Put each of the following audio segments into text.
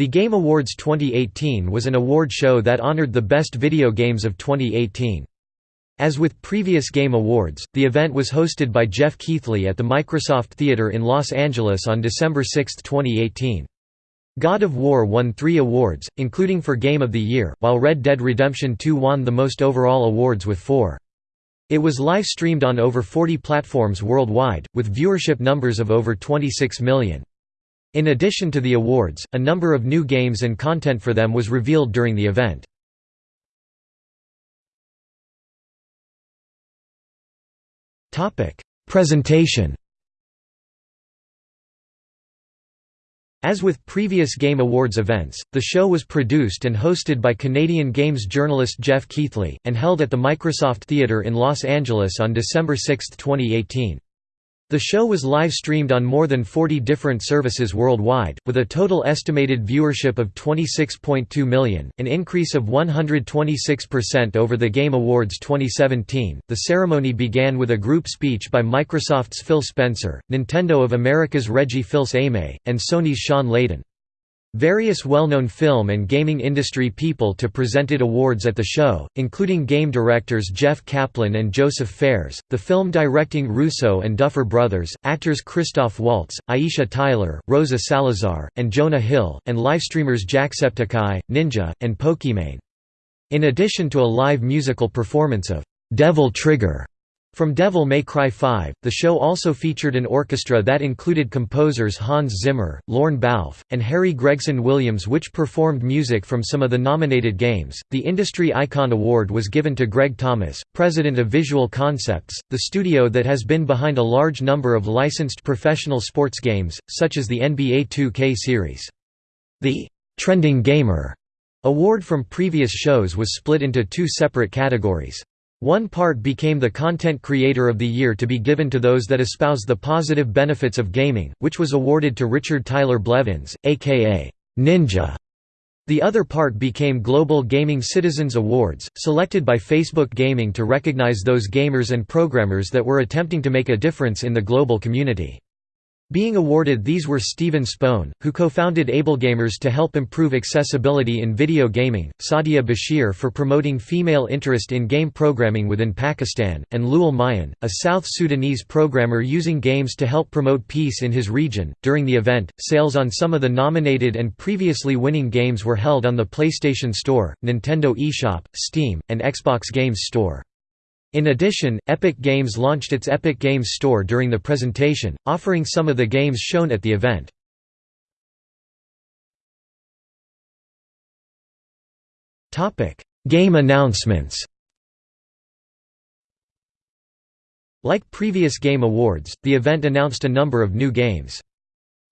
The Game Awards 2018 was an award show that honored the best video games of 2018. As with previous Game Awards, the event was hosted by Jeff Keighley at the Microsoft Theater in Los Angeles on December 6, 2018. God of War won three awards, including for Game of the Year, while Red Dead Redemption 2 won the most overall awards with four. It was live-streamed on over 40 platforms worldwide, with viewership numbers of over 26 million. In addition to the awards, a number of new games and content for them was revealed during the event. Presentation As with previous Game Awards events, the show was produced and hosted by Canadian Games journalist Jeff Keighley, and held at the Microsoft Theatre in Los Angeles on December 6, 2018. The show was live-streamed on more than 40 different services worldwide, with a total estimated viewership of 26.2 million, an increase of 126% over the Game Awards 2017. The ceremony began with a group speech by Microsoft's Phil Spencer, Nintendo of America's Reggie Fils-Aimé, and Sony's Shawn Layden. Various well-known film and gaming industry people to presented awards at the show, including game directors Jeff Kaplan and Joseph Fares, the film directing Russo and Duffer Brothers, actors Christoph Waltz, Aisha Tyler, Rosa Salazar, and Jonah Hill, and livestreamers Jacksepticeye, Ninja, and Pokimane. In addition to a live musical performance of "'Devil Trigger' From Devil May Cry 5, the show also featured an orchestra that included composers Hans Zimmer, Lorne Balfe, and Harry Gregson Williams, which performed music from some of the nominated games. The Industry Icon Award was given to Greg Thomas, president of Visual Concepts, the studio that has been behind a large number of licensed professional sports games, such as the NBA 2K series. The Trending Gamer award from previous shows was split into two separate categories. One part became the Content Creator of the Year to be given to those that espouse the positive benefits of gaming, which was awarded to Richard Tyler Blevins, aka Ninja. The other part became Global Gaming Citizens Awards, selected by Facebook Gaming to recognize those gamers and programmers that were attempting to make a difference in the global community. Being awarded these were Steven Spohn, who co-founded AbleGamers to help improve accessibility in video gaming, Sadia Bashir for promoting female interest in game programming within Pakistan, and Lual Mayan, a South Sudanese programmer using games to help promote peace in his region. During the event, sales on some of the nominated and previously winning games were held on the PlayStation Store, Nintendo eShop, Steam, and Xbox Games Store. In addition, Epic Games launched its Epic Games Store during the presentation, offering some of the games shown at the event. Game announcements Like previous Game Awards, the event announced a number of new games.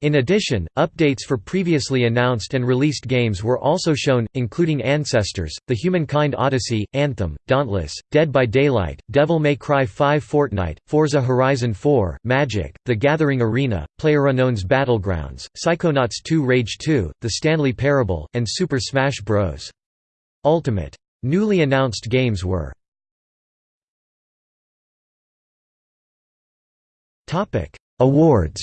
In addition, updates for previously announced and released games were also shown, including Ancestors, The Humankind Odyssey, Anthem, Dauntless, Dead by Daylight, Devil May Cry 5 Fortnite, Forza Horizon 4, Magic, The Gathering Arena, PlayerUnknown's Battlegrounds, Psychonauts 2 Rage 2, The Stanley Parable, and Super Smash Bros. Ultimate. Newly announced games were Awards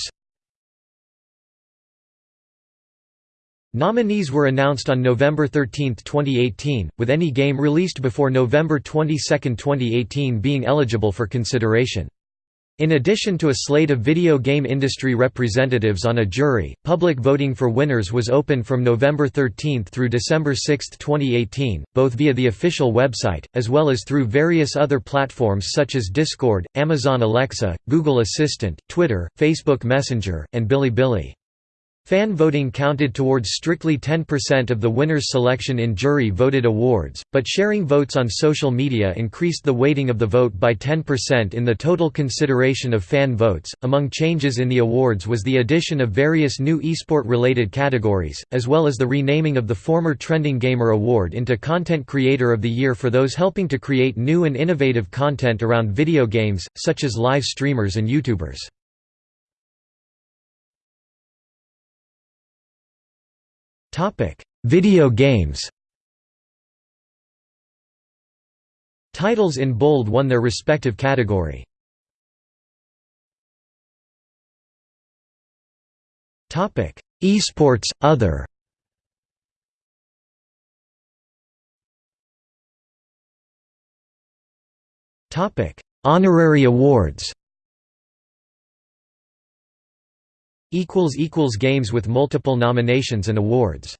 Nominees were announced on November 13, 2018, with any game released before November 22, 2018 being eligible for consideration. In addition to a slate of video game industry representatives on a jury, public voting for winners was open from November 13 through December 6, 2018, both via the official website, as well as through various other platforms such as Discord, Amazon Alexa, Google Assistant, Twitter, Facebook Messenger, and Bilibili. Fan voting counted towards strictly 10% of the winner's selection in jury-voted awards, but sharing votes on social media increased the weighting of the vote by 10% in the total consideration of fan votes. Among changes in the awards was the addition of various new esport-related categories, as well as the renaming of the former Trending Gamer Award into Content Creator of the Year for those helping to create new and innovative content around video games, such as live streamers and YouTubers. Video games Titles in bold won their respective category. Topic: Esports other. Topic: Honorary awards. Games with multiple nominations and awards